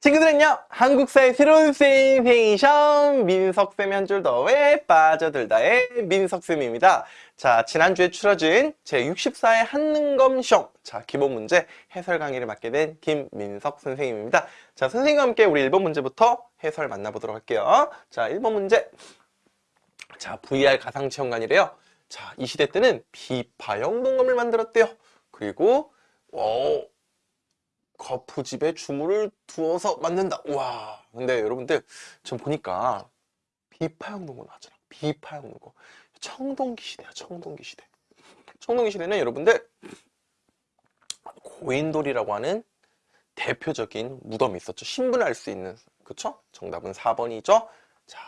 친구들은요 한국사의 새로운 센세이션 민석쌤 한줄 더에 빠져들다의 민석쌤입니다. 자 지난주에 추려진 제64회 한능검 시험 자 기본 문제 해설 강의를 맡게 된 김민석 선생님입니다. 자 선생님과 함께 우리 1번 문제부터 해설 만나보도록 할게요. 자 1번 문제. 자 VR 가상체험관이래요. 자 이 시대 때는 비파형 농검을 만들었대요. 그리고 어, 거푸집에 주물을 두어서 만든다. 와. 근데 여러분들 좀 보니까 비파형 농구 나왔잖아. 비파형 농구. 청동기 시대야. 청동기 시대. 청동기 시대는 여러분들 고인돌이라고 하는 대표적인 무덤이 있었죠. 신분할 수 있는. 그쵸? 정답은 4번이죠. 자,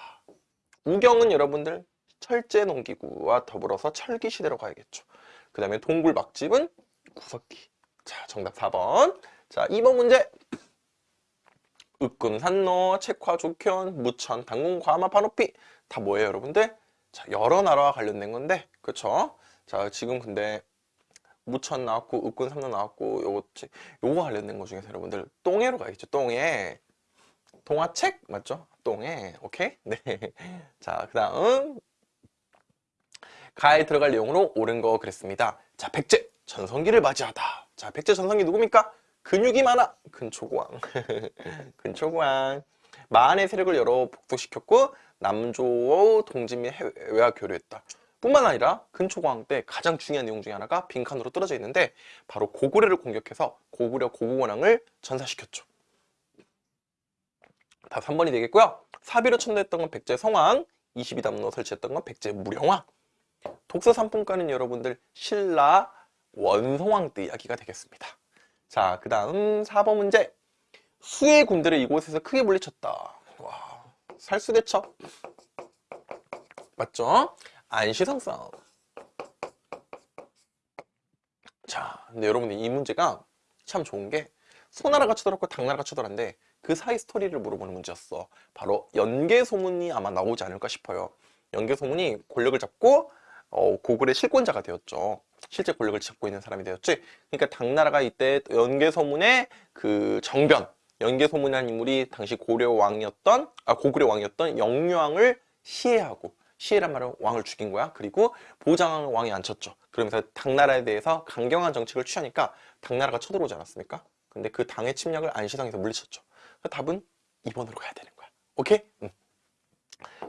우경은 여러분들 철제 농기구와 더불어서 철기 시대로 가야겠죠. 그 다음에 동굴박집은 구석기. 자, 정답 4번. 자, 2번 문제. 으끔, 산노, 책화, 조견, 무천, 당군, 과마, 파노피 다 뭐예요, 여러분들? 자, 여러 나라와 관련된 건데, 그쵸? 자, 지금 근데 무천 나왔고, 삼노 나왔고, 요거, 요거 관련된 거 중에서 여러분들 똥해로 가겠죠, 똥해. 동화책 맞죠? 똥해. 오케이? 네. 자, 그 다음 가에 들어갈 내용으로 옳은 거 그랬습니다. 자, 백제 전성기를 맞이하다. 자, 백제 전성기 누굽니까? 근육이 많아. 근초고왕. 근초고왕. 마한의 세력을 여러 복속시켰고 남조 동진 및 해외와 교류했다. 뿐만 아니라 근초고왕 때 가장 중요한 내용 중에 하나가 빈칸으로 떨어져 있는데 바로 고구려를 공격해서 고구려 고구원왕을 전사시켰죠. 다 3번이 되겠고요. 사비로 천도했던 건 백제 성왕 22담로 설치했던 건 백제 무령왕. 독서 삼품가는 여러분들 신라 원성왕 때 이야기가 되겠습니다 자, 그 다음 4번 문제. 수의 군대를 이곳에서 크게 물리쳤다. 와, 살수대첩. 맞죠? 안시성 싸움. 자, 근데 여러분들 이 문제가 참 좋은 게 소나라가 쳐들었고 당나라가 쳐들었는데 그 사이 스토리를 물어보는 문제였어. 바로 연개소문이 아마 나오지 않을까 싶어요. 연개소문이 권력을 잡고 어, 고글의 실권자가 되었죠. 실제 권력을 잡고 있는 사람이 되었지. 그러니까 당나라가 이때 연개소문의 그 정변, 연개소문이라는 인물이 당시 고려 왕이었던 아 고구려 왕이었던 영유왕을 시해하고 시해란 말은 왕을 죽인 거야. 그리고 보장왕을 왕이 앉혔죠. 그러면서 당나라에 대해서 강경한 정책을 취하니까 당나라가 쳐들어오지 않았습니까? 근데 그 당의 침략을 안시성에서 물리쳤죠. 답은 2번으로 가야 되는 거야. 오케이? 응.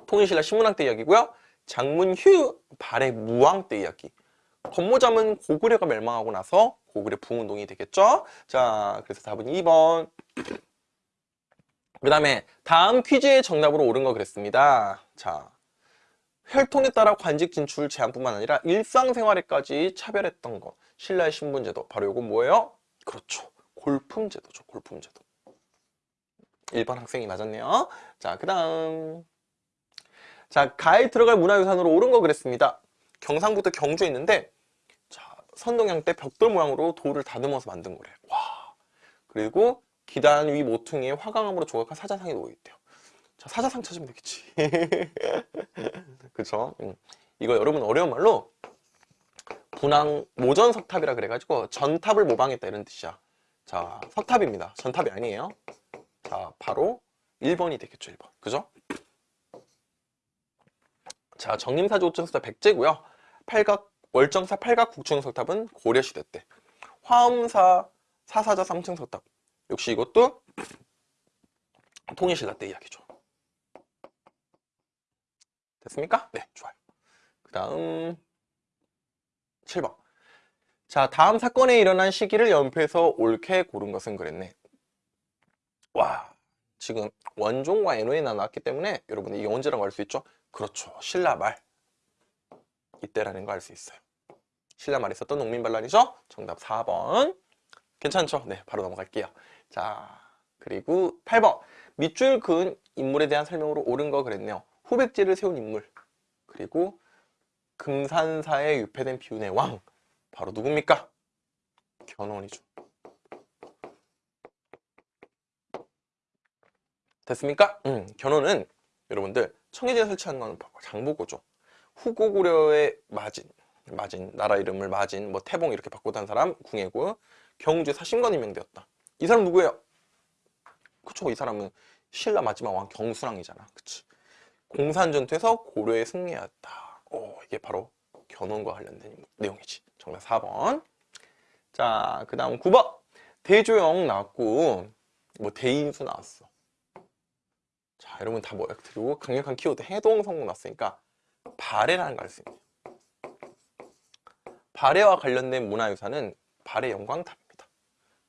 통일신라 신문왕 때 이야기고요. 장문 휴 발해 무왕 때 이야기. 건모잠은 고구려가 멸망하고 나서 고구려 부운동이 되겠죠? 자, 그래서 답은 2번. 그 다음에 다음 퀴즈의 정답으로 옳은 거 그랬습니다. 자, 혈통에 따라 관직 진출 제한뿐만 아니라 일상생활에까지 차별했던 거. 신라의 신분제도. 바로 이건 뭐예요? 그렇죠. 골품제도죠. 골품제도. 1번 학생이 맞았네요. 자, 그 다음. 자, 가에 들어갈 문화유산으로 옳은 거 그랬습니다. 경상북도 경주에 있는데 자, 선동양 때 벽돌 모양으로 돌을 다듬어서 만든 거래. 와. 그리고 기단 위 모퉁이에 화강암으로 조각한 사자상이 놓여있대요. 자, 사자상 찾으면 되겠지. 그쵸? 응. 이거 여러분 어려운 말로 분황 모전 석탑이라 그래가지고 전탑을 모방했다 이런 뜻이야. 자, 석탑입니다. 전탑이 아니에요. 자, 바로 1번이 되겠죠, 1번. 그죠? 자, 정림사조 오천석탑 백제고요. 팔각 월정사 팔각 국중석탑은 고려시대 때. 화엄사 사사자 삼층석탑 역시 이것도 통일신라 때 이야기죠. 됐습니까? 네, 좋아요. 그 다음 7번. 자, 다음 사건에 일어난 시기를 연표해서 옳게 고른 것은 그랬네. 와, 지금 원종과 애노에 나왔기 때문에 여러분 이게 언제라고 할수 있죠? 그렇죠. 신라 말. 이때라는 거 알 수 있어요. 신라 말에 있었던 농민반란이죠? 정답 4번. 괜찮죠? 네, 바로 넘어갈게요. 자, 그리고 8번. 밑줄 그은 인물에 대한 설명으로 옳은 거 그랬네요. 후백제를 세운 인물. 그리고 금산사에 유폐된 비운의 왕. 바로 누굽니까? 견훤이죠. 됐습니까? 음, 견훤은 여러분들 청해진에 설치한 건 장보고죠. 후고구려의 마진, 마진, 나라 이름을 마진, 뭐 태봉 이렇게 바꾸던 사람 궁예고 경주에 사심관 임명되었다. 이 사람 누구예요? 그쵸? 이 사람은 신라 마지막 왕 경순왕이잖아. 그치? 공산전투에서 고려에 승리하였다. 오, 이게 바로 견훤과 관련된 내용이지. 정답 4번. 자, 그 다음 9번. 대조영 나왔고, 뭐 대인수 나왔어. 자, 여러분 다 뭐야? 그리고 강력한 키워드 해동 성공 나왔으니까 발해라는 걸 알 수 있네요. 발해와 관련된 문화유산은 발해 영광탑입니다.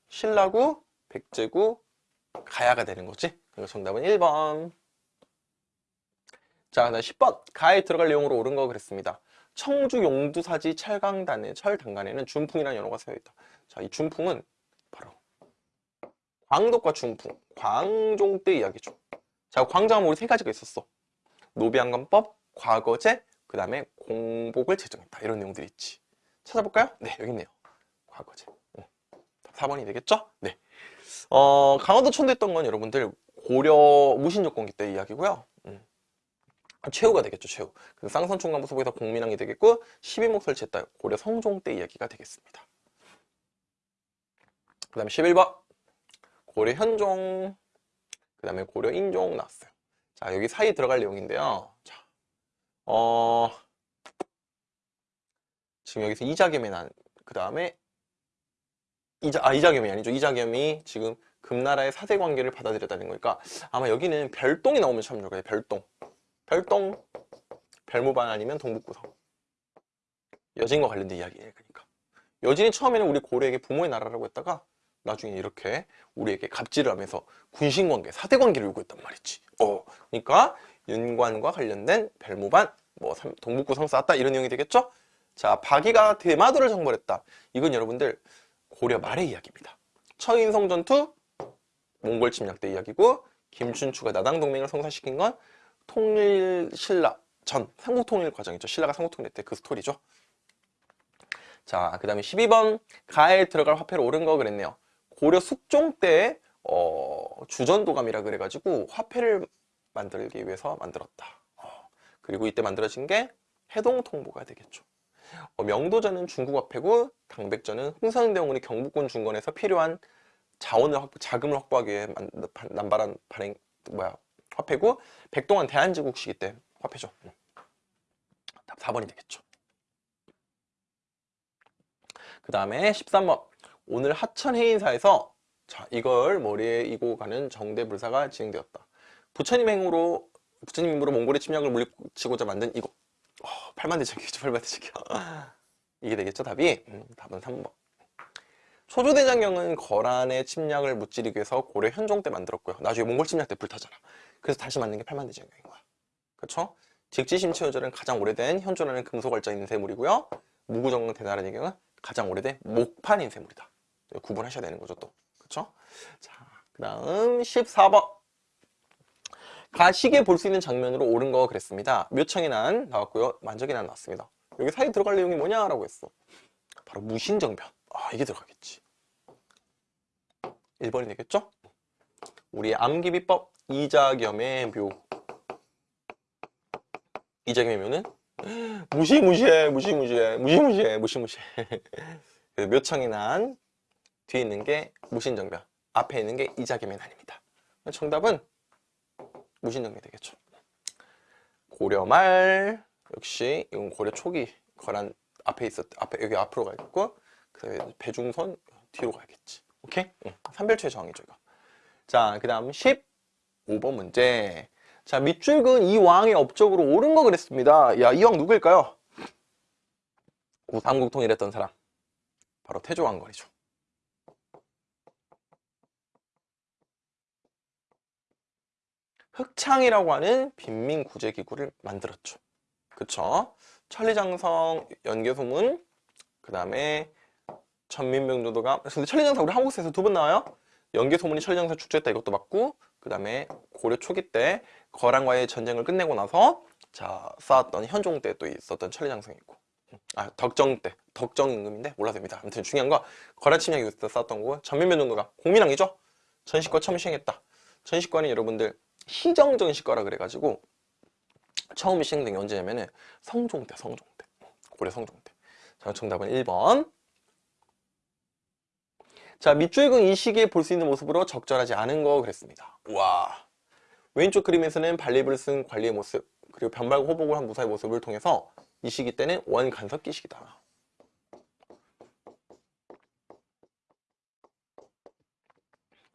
신라구, 백제구, 가야가 되는 거지. 그래서 정답은 1번. 자, 그다음 10번. 가에 들어갈 내용으로 옳은 거 그랬습니다. 청주 용두사지 철강단의 철단간에는 준풍이라는 연어가 쓰여 있다. 자, 이 준풍은 바로 광덕과 준풍, 광종 때 이야기죠. 자, 우리 세 가지가 있었어. 노비안관법, 과거제, 그 다음에 공복을 제정했다. 이런 내용들이 있지. 찾아볼까요? 네, 여기 있네요. 과거제. 응. 4번이 되겠죠? 네. 어, 강화도 천도했던 건 여러분들 고려 무신조건기 때 이야기고요. 음. 최후가 되겠죠, 최후. 그래서 쌍선총관부 소부에서 공민왕이 되겠고 12목 설치했다. 고려 성종 때 이야기가 되겠습니다. 그 다음에 11번. 고려 현종. 그 다음에 고려 인종 나왔어요. 자, 여기 사이 들어갈 내용인데요. 자, 어, 지금 여기서 이자겸이 난, 그 다음에 이자, 아, 이자겸이 아니죠. 이자겸이 지금 금나라의 사대 관계를 받아들였다는 거니까 아마 여기는 별동이 나오면 참 좋아요. 별동. 별동. 별무반 아니면 동북구성. 여진과 관련된 이야기예요. 그러니까. 여진이 처음에는 우리 고려에게 부모의 나라라고 했다가 나중에 이렇게 우리에게 갑질을 하면서 군신관계, 사대관계를 요구했단 말이지. 어, 그러니까 윤관과 관련된 별무반, 뭐 삼- 동북구성 쌓았다 이런 내용이 되겠죠? 자, 박이가 대마도를 정벌했다. 이건 여러분들 고려 말의 이야기입니다. 처인성 전투, 몽골 침략 때 이야기고 김춘추가 나당 동맹을 성사시킨 건 통일 신라 전 삼국 통일 과정이죠. 신라가 삼국 통일 때 그 스토리죠. 자, 그 다음에 12번 가에 들어갈 화폐로 옳은 거 그랬네요. 고려 숙종 때 어, 주전도감이라 그래가지고 화폐를 만들기 위해서 만들었다. 어, 그리고 이때 만들어진 게 해동통보가 되겠죠. 어, 명도전은 중국 화폐고 당백전은 흥선대원군이 경북군 중건에서 필요한 자원을 확보, 자금을 확보하기 위해 만- 반- 남발한 발행 뭐야 화폐고 백동안 대한제국 시기 때 화폐죠. 음. 답 4번이 되겠죠. 그 다음에 13번 오늘 하천 해인사에서 자 이걸 머리에 이고 가는 정대불사가 진행되었다. 부처님 행으로 부처님 힘으로 몽골의 침략을 물리치고자 만든 이거 어, 팔만대장경이죠 팔만대장경 이게 되겠죠 답이? 음, 답은 3번. 초조대장경은 거란의 침략을 무찌르기 위해서 고려 현종 때 만들었고요. 나중에 몽골 침략 때 불타잖아. 그래서 다시 만든 게 팔만대장경인 거야. 그쵸? 직지심체효절은 가장 오래된 현존하는 금속월자 인쇄물이고요. 무구정 대나라는 경은 가장 오래된 목판 인쇄물이다 구분하셔야 되는 거죠 또 그쵸? 자그 다음 14번 가시게 볼 수 있는 장면으로 옳은 거 그랬습니다. 묘청의 난 나왔고요. 만적의 난 나왔습니다. 여기 사이 들어갈 내용이 뭐냐라고 했어. 바로 무신정변. 아 이게 들어가겠지. 1번이 되겠죠? 우리 암기비법 이자겸의 묘. 이자겸의 묘는 무시무시해 무시무시해 무시무시해 무시무시해. 묘청의 난 뒤에 있는 게 무신정변 앞에 있는 게 이자겸의 난입니다. 정답은 무신정이 되겠죠. 고려 말 역시 이건 고려 초기 거란 앞에 있었 앞에 여기 앞으로 가겠고 그다음에 배중선 뒤로 가야겠지. 오케이? 응. 삼별초의 저항이죠 이거. 자, 그다음 15번 문제. 자, 밑줄근 이 왕의 업적으로 옳은 거 그랬습니다. 야, 이 왕 누구일까요? 우삼국 통일했던 사람. 바로 태조왕건이죠. 흑창이라고 하는 빈민 구제 기구를 만들었죠. 그쵸? 천리장성 연개소문 그 다음에 천민병조도가 근데 천리장성 우리 한국사에서 두 번 나와요. 연개소문이 천리장성 축제했다 이것도 맞고 그 다음에 고려 초기 때 거란과의 전쟁을 끝내고 나서 자 쌓았던 현종 때 또 있었던 천리장성이 있고 아 덕정 때 덕정 임금인데 몰라도 됩니다. 아무튼 중요한 거 거란 침략이 있을 때 쌓았던 거고 전민병조도가 공민왕이죠. 전시과 처음 시행했다. 전시과는 여러분들 희정전시 과라 그래가지고 처음 시행된 게 언제냐면은 성종 때 성종 때 고려 성종 때 자, 정답은 1번 자, 밑줄근 이 시기에 볼 수 있는 모습으로 적절하지 않은 거 그랬습니다. 와. 왼쪽 그림에서는 발립을 쓴 관리의 모습, 그리고 변발과 호복을 한 무사의 모습을 통해서 이 시기 때는 원간섭기 시기다.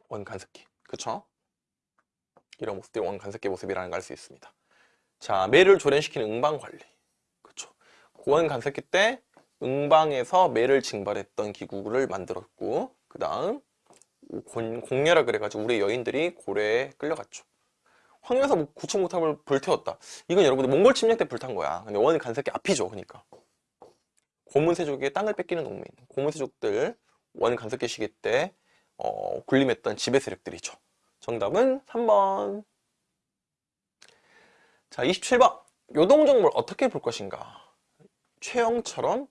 원간섭기. 그쵸? 이런 모습들이 원간섭기 모습이라는 걸 알 수 있습니다. 자, 매를 조련시키는 응방 관리. 그쵸? 고원 간섭기 때 응방에서 매를 징발했던 기구를 만들었고, 그 다음 공녀라 그래가지고 우리 여인들이 고래에 끌려갔죠. 황녀에서 뭐 구층목탑을 불태웠다. 이건 여러분들 몽골 침략 때 불탄 거야. 근데 원 간섭기 앞이죠. 그러니까. 고문세족의 땅을 뺏기는 농민. 고문세족들 원 간섭기 시기 때 어, 군림했던 지배 세력들이죠. 정답은 3번. 자, 27번. 요동정물 어떻게 볼 것인가? 최영처럼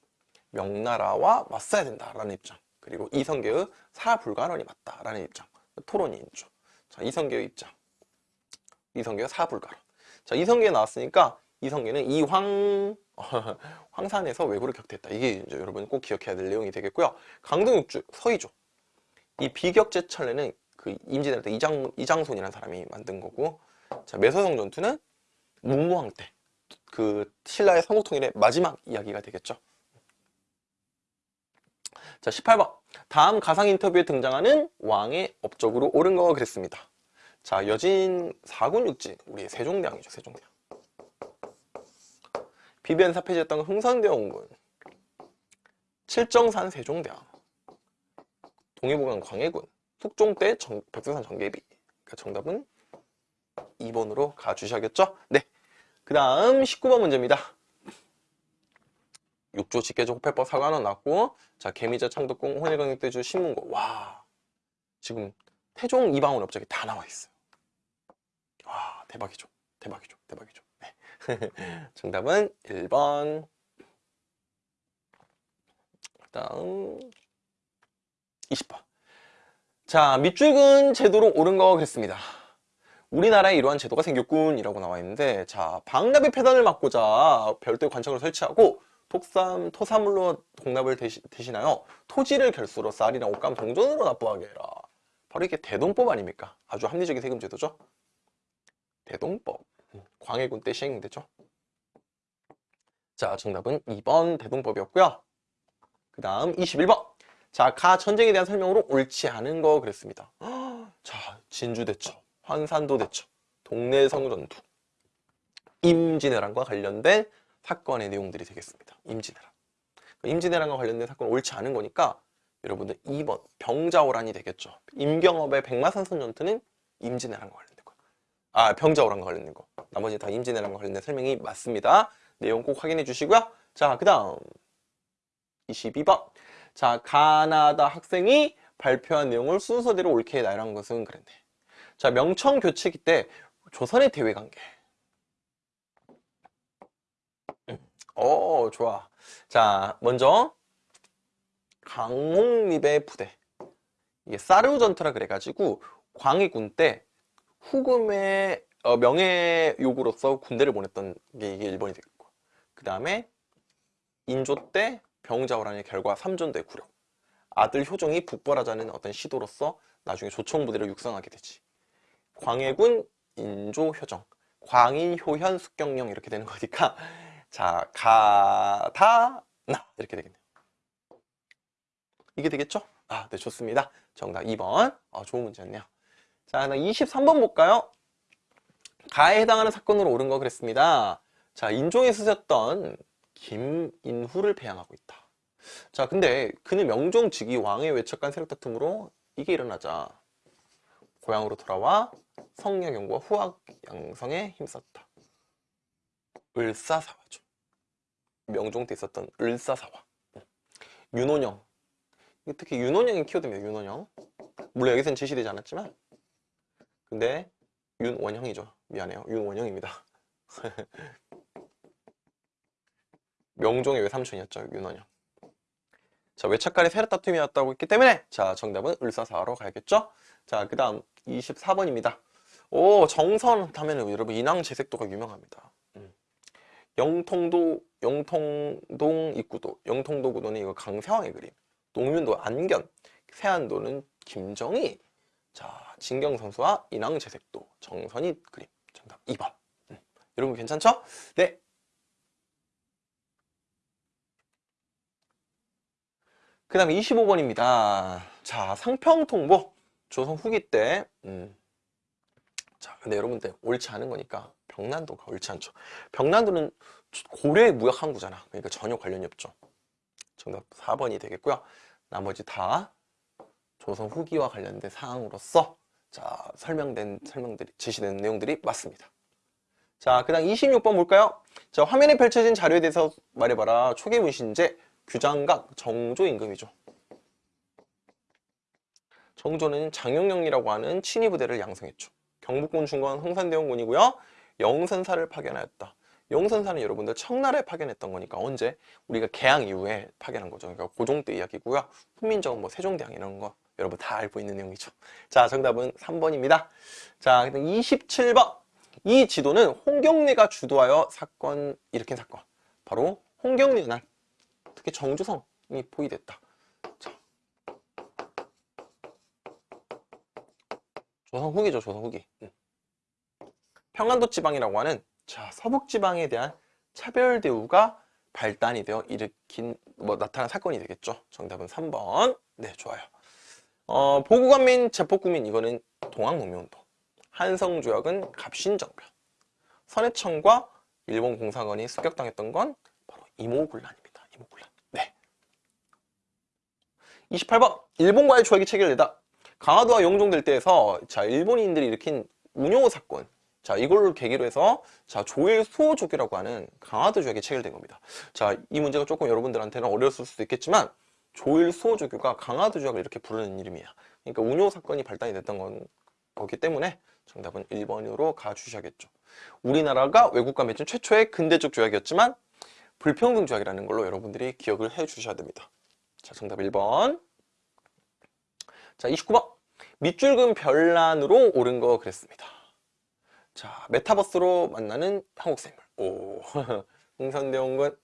명나라와 맞서야 된다라는 입장. 그리고 이성계의 사불가론이 맞다라는 입장. 토론이 있죠. 자, 이성계의 입장. 이성계의 사불가론. 자, 이성계 나왔으니까 이성계는 이황 황산에서 왜구를 격퇴했다. 이게 이제 여러분 꼭 기억해야 될 내용이 되겠고요. 강동육주 서희조. 이 비격제천례는 그 임진왜란 때 이장 이장손이라는 사람이 만든 거고, 자 매서성 전투는 문무왕 때 그 신라의 삼국통일의 마지막 이야기가 되겠죠. 자 18번 다음 가상 인터뷰에 등장하는 왕의 업적으로 옳은 거 그랬습니다. 자 여진 사군 육지 우리 세종대왕이죠 세종대왕. 비변 사 폐지했던 흥선대원군 칠정산 세종대왕 동해보강 광해군 숙종 때 정, 백두산 정계비 그러니까 정답은 2번으로 가주셔야겠죠? 네. 그 다음 19번 문제입니다. 6조 직계조 호패법 사관원 나왔고 자 개미자 창덕궁 혼일강력대주 신문고 와 지금 태종 이방원 업적이 다 나와 있어요. 와 대박이죠. 대박이죠. 대박이죠. 네. 정답은 1번 그 다음 20번 자 밑줄근 제도로 옳은 거 그랬습니다. 우리나라에 이러한 제도가 생겼군 이라고 나와 있는데 자 방납의 폐단을 막고자 별도의 관청을 설치하고 독삼, 토사물로 공납을 대시, 대신하여 토지를 결수로 쌀이나 옷감 동전으로 납부하게 해라. 바로 이게 대동법 아닙니까? 아주 합리적인 세금 제도죠? 대동법. 광해군 때 시행되죠? 자 정답은 2번 대동법이었고요. 그 다음 21번 자 가 전쟁에 대한 설명으로 옳지 않은 거 그랬습니다 자 진주대첩 환산도 대첩, 동래성 전투, 임진왜란과 관련된 사건의 내용들이 되겠습니다. 임진왜란. 임진왜란과 관련된 사건 옳지 않은 거니까 여러분들 2번 병자호란이 되겠죠. 임경업의 백마산선 전투는 임진왜란과 관련된 거. 아 병자호란과 관련된 거. 나머지 다 임진왜란과 관련된 설명이 맞습니다. 내용 꼭 확인해 주시고요. 자, 그 다음 22번. 자, 가나다 학생이 발표한 내용을 순서대로 옳게 해달라는 것은 그랬네. 자, 명청 교체기 때 조선의 대외 관계. 어, 좋아. 자, 먼저 강홍립의 부대. 이게 사르우 전투라 그래가지고 광해군 때 후금의 어, 명예 요구로서 군대를 보냈던 게 이게 일본이 되겠고. 그 다음에 인조 때 병자호란의 결과 삼전도의 구력. 아들 효종이 북벌하자는 어떤 시도로서 나중에 조총부대를 육성하게 되지. 광해군 인조 효정 광인 효현 숙경령 이렇게 되는 거니까 자 가다 나 이렇게 되겠네요 이게 되겠죠? 아, 네 좋습니다 정답 2번 아, 좋은 문제였네요 자 23번 볼까요? 가에 해당하는 사건으로 옳은 거 그랬습니다 자 인종에 쓰셨던 김인후를 배양하고 있다 자 근데 그는 명종 즉위 왕의 외척간 세력 다툼으로 이게 일어나자 고향으로 돌아와 성령 연구와 후학 양성에 힘썼다. 을사사화죠. 명종 때 있었던 을사사화. 윤원영. 특히 윤원영이 키워드입니다. 윤원영. 물론 여기서는 제시되지 않았지만 근데 윤원형이죠. 미안해요. 윤원형입니다. 명종의 외삼촌이었죠. 윤원영. 자, 외착간의 세력 다툼이었다고 했기 때문에 자, 정답은 을사사화로 가야겠죠? 자, 그 다음 24번입니다. 오, 정선 하면 여러분 인왕 재색도가 유명합니다. 음. 영통도, 영통동 입구도, 영통도 구도는 이거 강세왕의 그림. 농윤도 안견, 세안도는 김정희. 자, 진경 선수와 인왕 재색도 정선이 그림. 정답 2번. 음, 여러분 괜찮죠? 네. 그 다음에 25번입니다. 자, 상평통보. 조선 후기 때, 음. 자, 근데 여러분들 옳지 않은 거니까 병난도가 옳지 않죠. 병난도는 고려의 무역 항구잖아. 그러니까 전혀 관련이 없죠. 정답 4번이 되겠고요. 나머지 다 조선 후기와 관련된 사항으로서 자, 설명된 설명들이 제시된 내용들이 맞습니다. 자, 그 다음 26번 볼까요? 자, 화면에 펼쳐진 자료에 대해서 말해봐라. 초기 문신제 규장각 정조 임금이죠. 정조는 장영영이라고 하는 친위 부대를 양성했죠. 경북군 중건 흥산대원군이고요. 영선사를 파견하였다. 영선사는 여러분들 청나라에 파견했던 거니까 언제? 우리가 개항 이후에 파견한 거죠. 그러니까 고종 때 이야기고요. 훈민정음 뭐 세종대왕 이런 거 여러분 다 알고 있는 내용이죠. 자, 정답은 3번입니다. 자, 27번. 이 지도는 홍경래가 주도하여 사건 일으킨 사건. 바로 홍경래 날 특히 정주성이 포위됐다. 자. 조선 후기죠, 조선 후기. 응. 평안도 지방이라고 하는 자, 서북 지방에 대한 차별 대우가 발단이 되어 일으킨 뭐 나타난 사건이 되겠죠. 정답은 3번. 네, 좋아요. 어, 보국관민, 제폭구민 이거는 동학농민운동. 한성조약은 갑신정변. 선해청과 일본 공사관이 습격당했던 건 바로 이모군란입니다. 이모군란. 네. 28번. 일본과의 조약이 체결되다. 강화도와 영종될 때에서 자 일본인들이 일으킨 운용 사건 자 이걸 계기로 해서 자 조일 수호조교라고 하는 강화도 조약이 체결된 겁니다. 자 이 문제가 조금 여러분들한테는 어려웠을 수도 있겠지만 조일 수호조교가 강화도 조약을 이렇게 부르는 이름이야. 그러니까 운용 사건이 발단이 됐던 건 거기 때문에 정답은 1번으로 가주셔야겠죠. 우리나라가 외국과 맺은 최초의 근대적 조약이었지만 불평등 조약이라는 걸로 여러분들이 기억을 해 주셔야 됩니다. 자 정답 1번 자 29번 밑줄금 별난으로 오른 거 그랬습니다. 자 메타버스로 만나는 한국생물 오 흥선대원군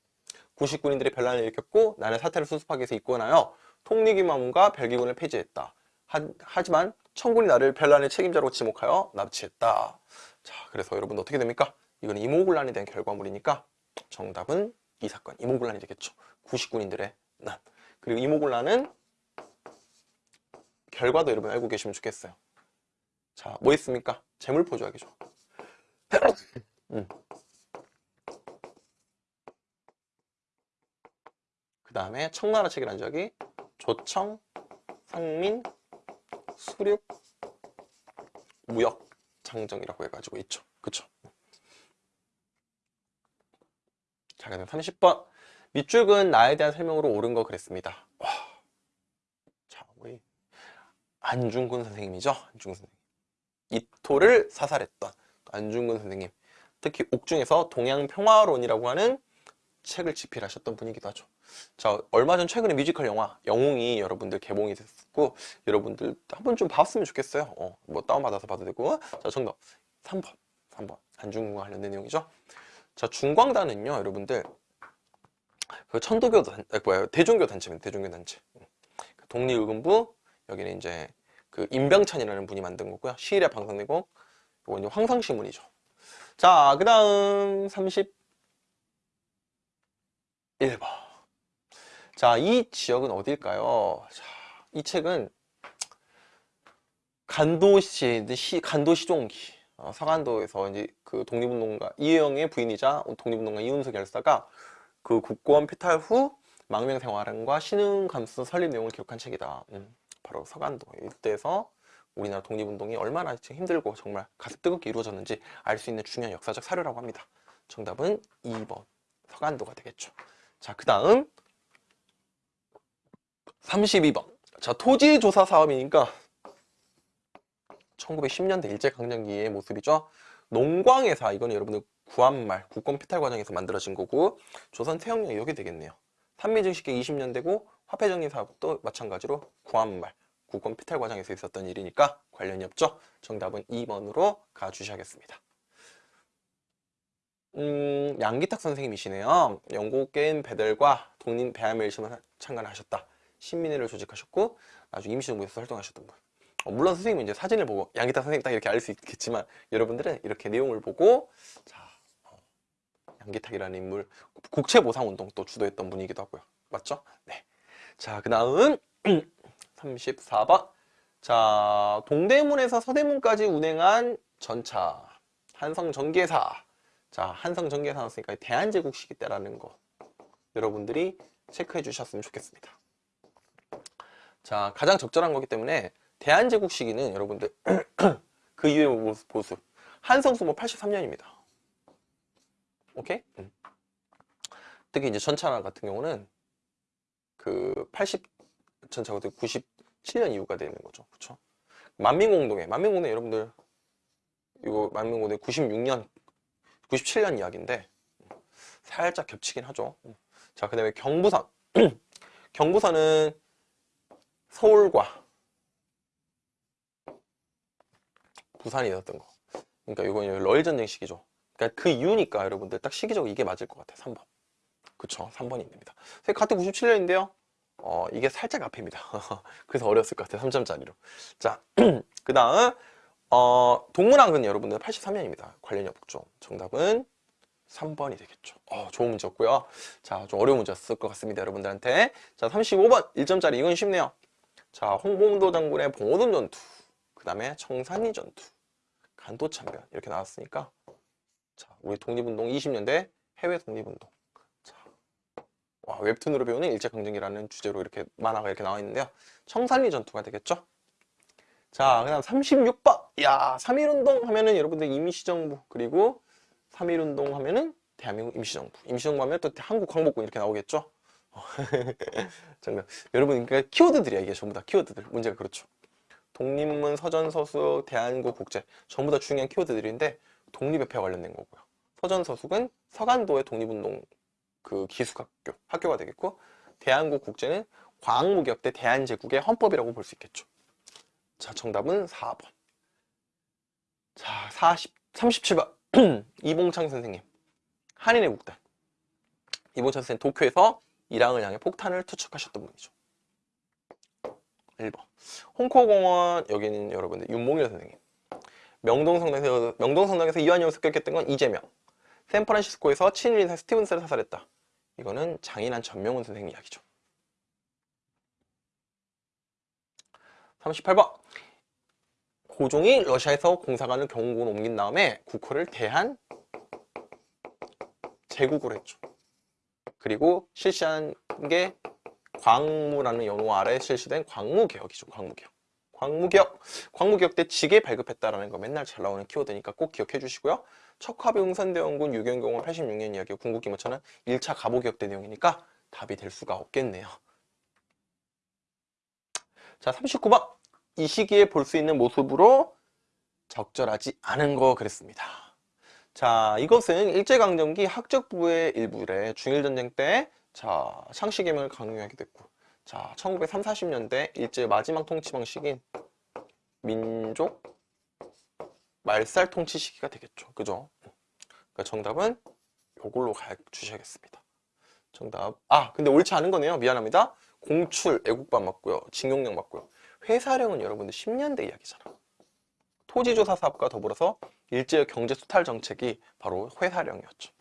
99인들의 별난을 일으켰고 나는 사태를 수습하기 위해서 입건하여 통리기마문과 별기군을 폐지했다. 하, 지만 청군이 나를 별난의 책임자로 지목하여 납치했다. 자 그래서 여러분 어떻게 됩니까? 이거는 이모군란에 대한 결과물이니까 정답은 이 사건 이모군란이 되겠죠. 99인들의 난 그리고 이모군란은 결과도 여러분 알고 계시면 좋겠어요. 자, 뭐 있습니까? 재물포 조약이죠. 음. 그 다음에 청나라 체결한 적이 조청, 상민, 수륙, 무역, 장정이라고 해가지고 있죠. 그쵸? 자, 그다음 30번. 밑줄은 나에 대한 설명으로 옳은 거 그랬습니다. 와. 자, 우리 안중근 선생님이죠. 안중근 선생님. 이토를 사살했던 안중근 선생님. 특히 옥중에서 동양평화론이라고 하는 책을 집필하셨던 분이기도 하죠. 자, 얼마 전 최근에 뮤지컬 영화 영웅이 여러분들 개봉이 됐고 여러분들 한번 좀 봤으면 좋겠어요. 어, 뭐 다운받아서 봐도 되고. 자, 정답 3번. 3번. 안중근과 관련된 내용이죠. 자, 중광단은요, 여러분들 그 천도교 단, 뭐야, 대종교 단체입니다. 대종교 단체. 그 독립의금부 여기는 이제 그 임병찬이라는 분이 만든 거고요. 시일에 방송되고 이건 이제 황상신문이죠. 자, 그 다음 31번. 자, 이 지역은 어딜까요? 자, 이 책은 간도시, 시, 간도시종기. 어, 서간도에서 이제 그 독립운동가 이혜영의 부인이자 독립운동가 이훈석 열사가 그 국고원 폐탈 후 망명생활과 신흥 감수 설립 내용을 기록한 책이다. 음. 바로 서간도 이때에서 우리나라 독립운동이 얼마나 힘들고 정말 가슴 뜨겁게 이루어졌는지 알 수 있는 중요한 역사적 사료라고 합니다. 정답은 2번 서간도가 되겠죠. 자, 그 다음 32번 자 토지조사 사업이니까 1910년대 일제강점기의 모습이죠. 농광회사 이거는 여러분들 구한말 국권 피탈 과정에서 만들어진 거고 조선 태형령 이게 되겠네요. 산미증식계 20년대고 화폐정리 사업도 마찬가지로 구한말 국권 피탈 과정에서 있었던 일이니까 관련이 없죠. 정답은 2번으로 가주셔야겠습니다. 음, 양기탁 선생님이시네요. 영국계인 베델과 독립 배암의 일심을 참관하셨다. 신민회를 조직하셨고 나중에 임시정부에서 활동하셨던 분. 어, 물론 선생님은 이제 사진을 보고 양기탁 선생님 딱 이렇게 알 수 있겠지만 여러분들은 이렇게 내용을 보고 자 어, 양기탁이라는 인물 국채보상 운동 또 주도했던 분이기도 하고요. 맞죠? 네. 자, 그 다음 34번. 자, 동대문에서 서대문까지 운행한 전차 한성 전개사. 자, 한성 전개사 나왔으니까 대한제국 시기 때라는 거 여러분들이 체크해 주셨으면 좋겠습니다. 자, 가장 적절한 거기 때문에 대한제국 시기는 여러분들 그 이후의 모습, 보수 한성수모 83년입니다. 오케이? 음. 특히 이제 전차 같은 경우는 그 80 전차가 97년 이후가 되는 거죠. 그렇죠? 만민공동회, 만민공동회 여러분들 이거 만민공동회 96년 97년 이야기인데 살짝 겹치긴 하죠. 자, 그 다음에 경부선. 경부선은 서울과 부산이 있었던 거. 그러니까 이건 러일 전쟁 시기죠. 그러니까 그 이유니까 여러분들 딱 시기적으로 이게 맞을 것 같아요. 3번. 그쵸. 3번이 됩니다. 같은 97년인데요. 어, 이게 살짝 앞입니다. 그래서 어려웠을 것 같아요. 3점짜리로. 자, 그 다음, 어, 동문항은 여러분들 83년입니다. 관련이 없죠. 정답은 3번이 되겠죠. 어, 좋은 문제였고요. 자, 좀 어려운 문제였을 것 같습니다. 여러분들한테. 자, 35번. 1점짜리. 이건 쉽네요. 자, 홍봉도 장군의 봉오동 전투. 그 다음에 청산리 전투. 간도참변. 이렇게 나왔으니까. 자, 우리 독립운동 20년대 해외 독립운동. 웹툰으로 배우는 일제강점기라는 주제로 이렇게 만화가 이렇게 나와 있는데요. 청산리 전투가 되겠죠. 자, 그 다음 36번. 야, 3.1운동 하면은 여러분들 임시정부, 그리고 3.1운동 하면은 대한민국 임시정부. 임시정부 하면 또 한국 광복군 이렇게 나오겠죠? 정말. 여러분, 그러니까 키워드들이야, 이게 전부 다 키워드들. 문제가 그렇죠. 독립문, 서전서수, 대한국 국제. 전부 다 중요한 키워드들인데, 독립협회와 관련된 거고요. 서전서숙은 서간도의 독립운동 그 기숙학교, 학교가 되겠고, 대한국 국제는 광무기업대 대한제국의 헌법이라고 볼 수 있겠죠. 자, 정답은 4번. 자, 40, 37번. 이봉창 선생님. 한인의 국단. 이봉창 선생님 도쿄에서 이랑을 향해 폭탄을 투척하셨던 분이죠. 1번. 홍코공원, 여기는 여러분들 윤몽일 선생님. 명동성당에서, 명동성당에서 이완용을 습격했던 건 이재명. 샌프란시스코에서 친일 인사 스티븐스를 사살했다. 이거는 장인한 전명훈 선생님 이야기죠. 38번. 고종이 러시아에서 공사관을 경국으로 옮긴 다음에 국호를 대한 제국으로 했죠. 그리고 실시한 게 광무라는 연호 아래 실시된 광무개혁이죠. 광무개혁. 광무개혁. 광무개혁 때 지게 발급했다라는 거 맨날 잘 나오는 키워드니까 꼭 기억해 주시고요. 척화비 응선대원군 유경공원 86년 이야기 궁극기 모차는 1차 가보개혁 때 내용이니까 답이 될 수가 없겠네요. 자, 39번. 이 시기에 볼 수 있는 모습으로 적절하지 않은 거 그랬습니다. 자, 이것은 일제강점기 학적부의 일부래 중일전쟁 때 자, 상시개명을 강요하게 됐고 자, 1930, 40년대 일제 마지막 통치 방식인 민족 말살 통치 시기가 되겠죠. 그죠? 그러니까 정답은 이걸로 가 주셔야겠습니다. 정답. 아, 근데 옳지 않은 거네요. 미안합니다. 공출, 애국반 맞고요. 징용령 맞고요. 회사령은 여러분들 10년대 이야기잖아. 토지조사 사업과 더불어서 일제의 경제 수탈 정책이 바로 회사령이었죠.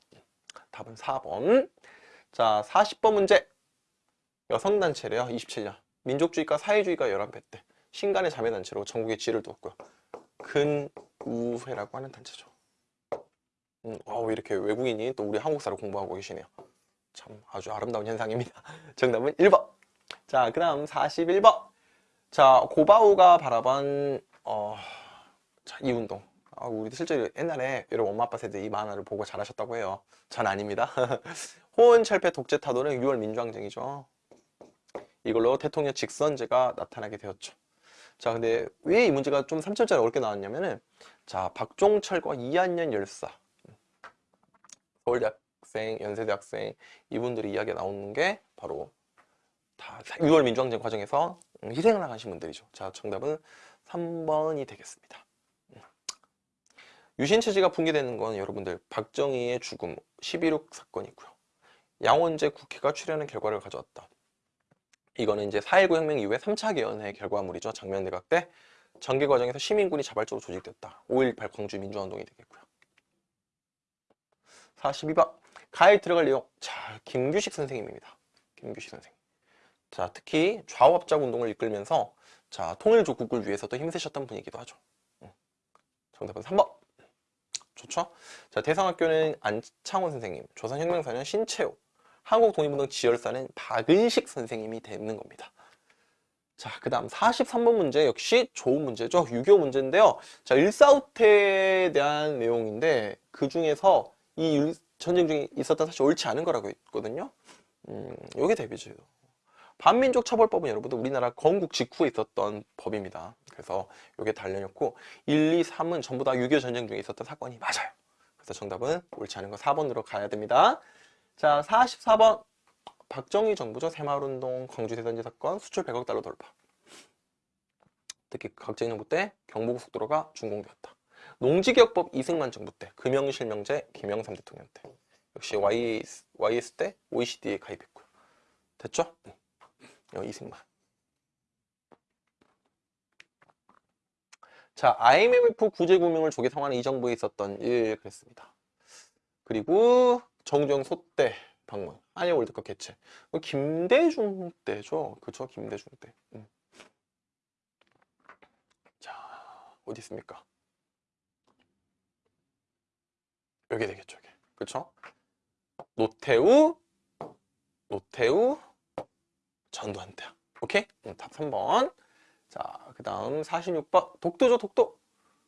답은 4번. 자, 40번 문제. 여성단체래요. 27년. 민족주의과 사회주의가 열한배 때 신간의 자매단체로 전국에 지를 두었고요. 근 우회라고 하는 단체죠. 음, 어, 이렇게 외국인이 또 우리 한국사를 공부하고 계시네요. 참 아주 아름다운 현상입니다. 정답은 1번. 자, 그 다음 41번. 자, 고바우가 바라본 어, 자, 이 운동. 아, 우리 실제로 옛날에 여러분 엄마 아빠 세대 이 만화를 보고 잘하셨다고 해요. 전 아닙니다. 호은철폐 독재 타도는 6월 민주항쟁이죠. 이걸로 대통령 직선제가 나타나게 되었죠. 자, 근데 왜 이 문제가 좀 3점짜리 어렵게 나왔냐면은 자, 박종철과 이한년 열사 서울대학생, 연세대학생 이분들이 이야기가 나오는 게 바로 다 6월 민주항쟁 과정에서 희생을 당하신 분들이죠. 자, 정답은 3번이 되겠습니다. 유신체제가 붕괴되는 건 여러분들 박정희의 죽음 11.6 사건이고요. 양원재 국회가 출연한 결과를 가져왔다. 이거는 이제 4.19 혁명 이후에 3차 개헌의 결과물이죠. 장면 내각 때 전개 과정에서 시민군이 자발적으로 조직됐다. 5.18 광주 민주화운동이 되겠고요. 42번 가에 들어갈 내용 자 김규식 선생님입니다. 김규식 선생님. 자 특히 좌우합작 운동을 이끌면서 자 통일조국을 위해서도 힘쓰셨던 분이기도 하죠. 응. 정답은 3번. 좋죠? 자 대상학교는 안창원 선생님, 조선혁명사는 신채호, 한국독립운동 지열사는 박은식 선생님이 되는 겁니다. 자, 그 다음 43번 문제 역시 좋은 문제죠. 6.25 문제인데요. 자, 일사후퇴에 대한 내용인데 그 중에서 이 일- 전쟁 중에 있었던 사실 옳지 않은 거라고 있거든요. 음, 요게 대비죠. 반민족 처벌법은 여러분들 우리나라 건국 직후에 있었던 법입니다. 그래서 요게 달려놓고 1, 2, 3은 전부 다 6.25 전쟁 중에 있었던 사건이 맞아요. 그래서 정답은 옳지 않은 거 4번으로 가야 됩니다. 자, 44번. 박정희 정부죠. 새마을운동, 광주 대선지 사건, 수출 100억 달러 돌파. 특히 박정희 정부 때 경부고 속도로가 준공되었다. 농지개혁법 이승만 정부 때, 금영실명제 김영삼 대통령 때. 역시 YS, YS 때 OECD에 가입했고요. 됐죠? 네. 어, 이승만. 자, IMF 구제금융을 조기 상환한 이 정부에 있었던 일 그랬습니다. 그리고 정주영 소때 방문, 한일 월드컵 개최. 그 김대중 때죠. 그쵸? 김대중 때. 음. 자, 어디 있습니까? 여기 되겠죠, 여기. 그쵸? 노태우, 노태우, 전두환 때. 오케이? 음, 답 3번. 자, 그 다음 46번. 독도죠, 독도.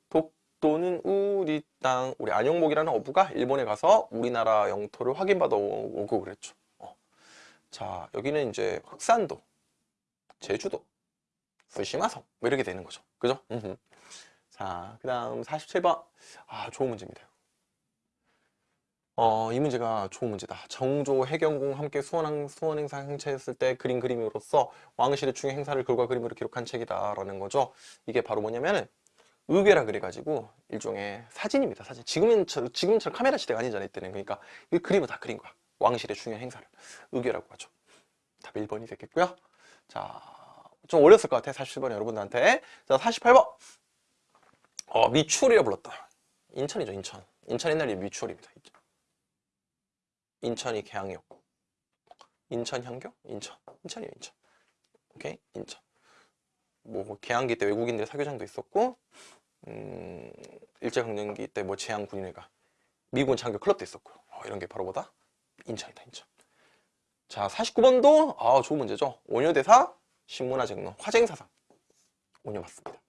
독 도는 우리 땅, 우리 안용목이라는 어부가 일본에 가서 우리나라 영토를 확인받아 오- 오고 그랬죠. 어. 자, 여기는 이제 흑산도, 제주도, 스시마섬, 뭐 이렇게 되는 거죠. 그죠? 자, 그 다음 47번. 아, 좋은 문제입니다. 어, 이 문제가 좋은 문제다. 정조, 해경궁 함께 수원, 수원 행사 행차했을 때 그린 그림으로써 왕실의 중요 행사를 글과 그림으로 기록한 책이다 라는 거죠. 이게 바로 뭐냐면은 의궤라 그래가지고 일종의 사진입니다. 사진. 지금은 저- 지금처럼 카메라 시대가 아니잖아요. 이때는 그러니까 이 그림을 다 그린 거야. 왕실의 중요한 행사를 의궤라고 하죠. 답 1번이 됐겠고요. 자, 좀 어렸을 것 같아. 47번 여러분들한테. 자, 48번. 어, 미추홀이라 불렀다. 인천이죠, 인천. 인천 옛날에 미추홀입니다. 인천이 개항역. 인천 향교? 인천. 인천이요, 인천. 오케이? 인천. 뭐 개항기 때 외국인들의 사교장도 있었고 음, 일제강점기 때 뭐 제항 군인회가 미군 장교 클럽도 있었고 어, 이런 게 바로 뭐다? 인천이다 인천. 자 49번도 아 좋은 문제죠. 원효대사 신문화 쟁론 화쟁사상. 원효 맞습니다.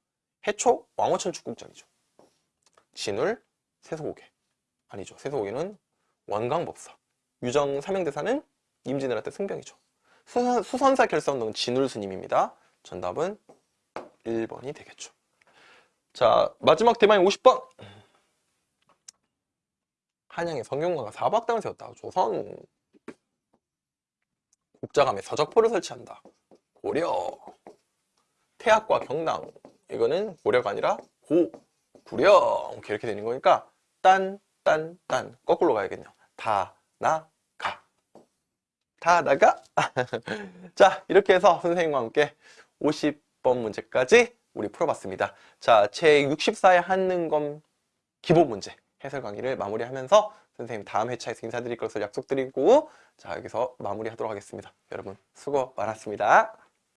해초 왕호천 축국전이죠. 진울 세소고개. 아니죠. 세소고개는 원광법사. 유정 삼형대사는 임진왜란 때 승병이죠. 수선, 수선사 결사운동은 진울 스님입니다. 정답은 1번이 되겠죠. 자, 마지막 대망의 50번. 한양의 성균관가 사박당을 세웠다. 조선. 국자감에 서적포를 설치한다. 고려. 태학과 경남. 이거는 고려가 아니라 고, 구려. 이렇게 되는 거니까 딴, 딴, 딴. 거꾸로 가야겠네요. 다, 나, 가. 다 나가. 자, 이렇게 해서 선생님과 함께 50 번 문제까지 우리 풀어봤습니다. 자, 제 64회 한능검 기본 문제 해설 강의를 마무리하면서 선생님 다음 회차에서 인사드릴 것을 약속드리고 자, 여기서 마무리하도록 하겠습니다. 여러분 수고 많았습니다.